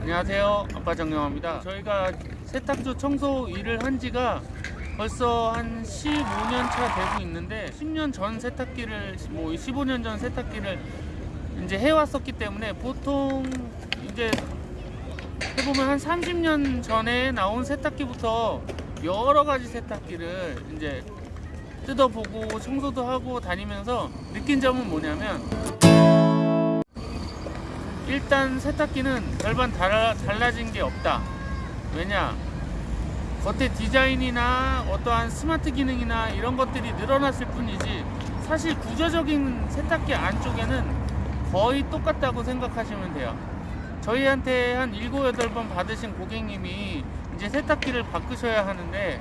안녕하세요. 아빠 정영화입니다. 저희가 세탁소 청소 일을 한 지가 벌써 한 15년 차 되고 있는데 10년 전 세탁기를 뭐 15년 전 세탁기를 이제 해왔었기 때문에 보통 이제 해보면 한 30년 전에 나온 세탁기부터 여러 가지 세탁기를 이제 뜯어보고 청소도 하고 다니면서 느낀 점은 뭐냐면 일단 세탁기는 별반 달라, 달라진 게 없다. 왜냐? 겉에 디자인이나 어떠한 스마트 기능이나 이런 것들이 늘어났을 뿐이지 사실 구조적인 세탁기 안쪽에는 거의 똑같다고 생각하시면 돼요. 저희한테 한 7, 8번 받으신 고객님이 이제 세탁기를 바꾸셔야 하는데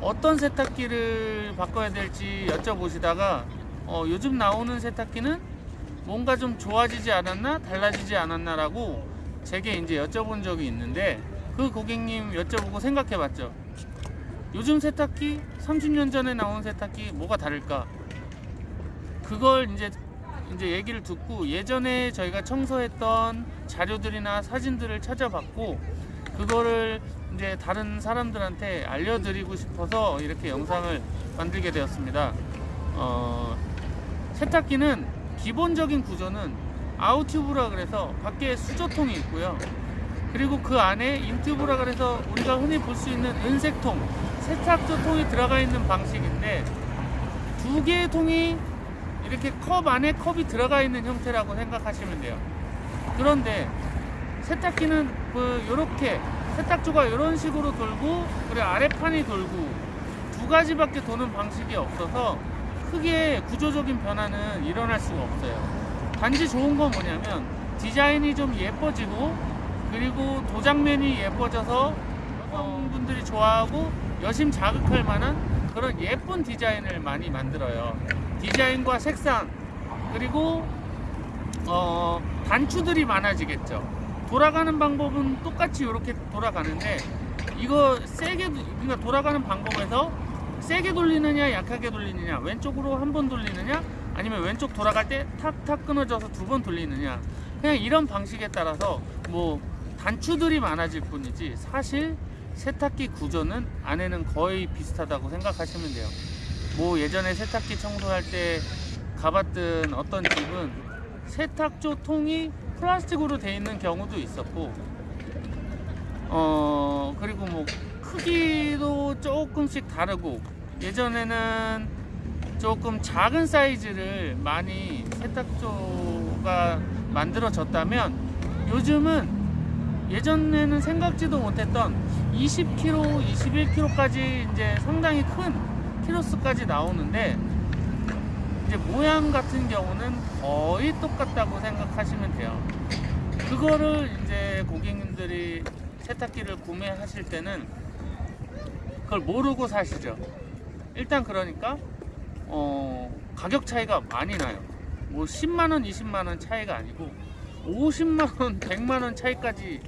어떤 세탁기를 바꿔야 될지 여쭤보시다가 어, 요즘 나오는 세탁기는 뭔가 좀 좋아지지 않았나 달라지지 않았나 라고 제게 이제 여쭤본 적이 있는데 그 고객님 여쭤보고 생각해 봤죠. 요즘 세탁기 30년 전에 나온 세탁기 뭐가 다를까? 그걸 이제 이제 얘기를 듣고 예전에 저희가 청소했던 자료들이나 사진들을 찾아봤고 그거를 이제 다른 사람들한테 알려드리고 싶어서 이렇게 영상을 만들게 되었습니다. 어, 세탁기는 기본적인 구조는 아웃튜브라 그래서 밖에 수조통이 있고요. 그리고 그 안에 인튜브라 그래서 우리가 흔히 볼 수 있는 은색통, 세탁조 통이 들어가 있는 방식인데 두 개의 통이 이렇게 컵 안에 컵이 들어가 있는 형태라고 생각하시면 돼요. 그런데 세탁기는 그 요렇게 세탁조가 이런 식으로 돌고 그리고 아래판이 돌고 두 가지밖에 도는 방식이 없어서 크게 구조적인 변화는 일어날 수가 없어요. 단지 좋은 건 뭐냐면 디자인이 좀 예뻐지고 그리고 도장면이 예뻐져서 여성분들이 좋아하고 여심 자극할 만한 그런 예쁜 디자인을 많이 만들어요. 디자인과 색상 그리고 어, 단추들이 많아지겠죠. 돌아가는 방법은 똑같이 이렇게 돌아가는데 이거 세게 그러니까 돌아가는 방법에서 세게 돌리느냐 약하게 돌리느냐 왼쪽으로 한 번 돌리느냐 아니면 왼쪽 돌아갈 때 탁탁 끊어져서 두 번 돌리느냐 그냥 이런 방식에 따라서 뭐 단추들이 많아질 뿐이지 사실 세탁기 구조는 안에는 거의 비슷하다고 생각하시면 돼요 뭐 예전에 세탁기 청소할 때 가봤던 어떤 집은 세탁조 통이 플라스틱으로 되어 있는 경우도 있었고 어 그리고 뭐 크기도 조금씩 다르고 예전에는 조금 작은 사이즈를 많이 세탁조가 만들어졌다면 요즘은 예전에는 생각지도 못했던 20kg, 21kg까지 이제 상당히 큰 키로수까지 나오는데 이제 모양 같은 경우는 거의 똑같다고 생각하시면 돼요. 그거를 이제 고객님들이 세탁기를 구매하실 때는 그걸 모르고 사시죠. 일단 그러니까 어, 가격 차이가 많이 나요. 뭐 10만원, 20만원 차이가 아니고 50만원, 100만원 차이까지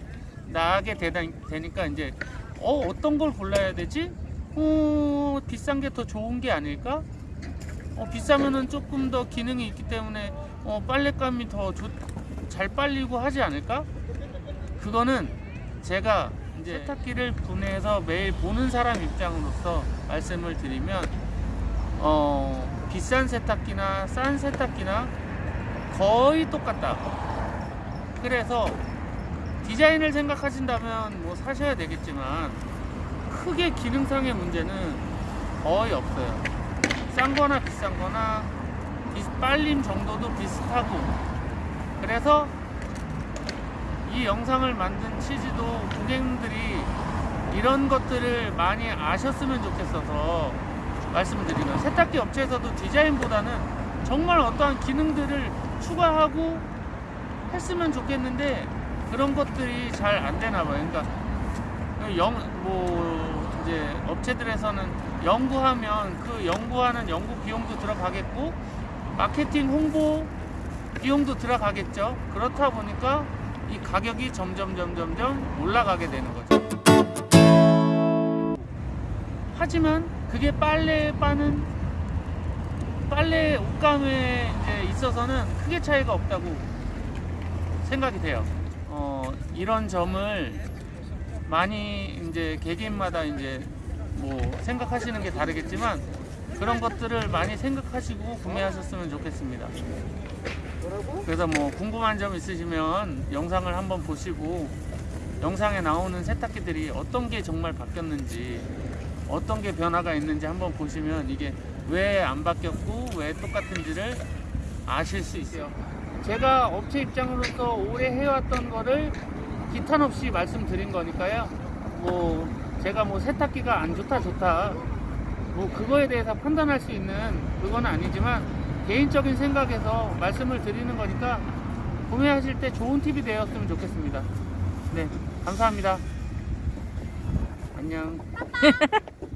나게 되다, 되니까 이제 어, 어떤 걸 골라야 되지? 어, 비싼 게 더 좋은 게 아닐까? 어, 비싸면은 조금 더 기능이 있기 때문에 어, 빨랫감이 더 잘 빨리고 하지 않을까? 그거는 제가 이제 세탁기를 분해해서 매일 보는 사람 입장으로서 말씀을 드리면 어, 비싼 세탁기나 싼 세탁기나 거의 똑같다. 그래서 디자인을 생각하신다면 뭐 사셔야 되겠지만 크게 기능상의 문제는 거의 없어요. 싼 거나 비싼 거나 빨림 정도도 비슷하고 그래서 이 영상을 만든 취지도 고객님들이 이런 것들을 많이 아셨으면 좋겠어서 말씀드리는 세탁기 업체에서도 디자인보다는 정말 어떠한 기능들을 추가하고 했으면 좋겠는데 그런 것들이 잘 안 되나 봐요. 그러니까 영, 뭐 이제 업체들에서는 연구하면 그 연구하는 연구 비용도 들어가겠고 마케팅 홍보 비용도 들어가겠죠. 그렇다 보니까 이 가격이 점점 점점 점 올라가게 되는 거죠. 하지만 그게 빨래 빠는 빨래 옷감에 있어서는 크게 차이가 없다고 생각이 돼요. 어, 이런 점을 많이 이제 개개인마다 이제 뭐 생각하시는 게 다르겠지만 그런 것들을 많이 생각하시고 구매하셨으면 좋겠습니다. 그래서 뭐 궁금한 점 있으시면 영상을 한번 보시고 영상에 나오는 세탁기들이 어떤 게 정말 바뀌었는지 어떤 게 변화가 있는지 한번 보시면 이게 왜 안 바뀌었고 왜 똑같은지를 아실 수 있어요. 제가 업체 입장으로서 오래 해왔던 거를 기탄 없이 말씀드린 거니까요. 뭐 제가 뭐 세탁기가 안 좋다 좋다 뭐 그거에 대해서 판단할 수 있는 그건 아니지만 개인적인 생각에서 말씀을 드리는 거니까 구매하실 때 좋은 팁이 되었으면 좋겠습니다. 네, 감사합니다. 안녕.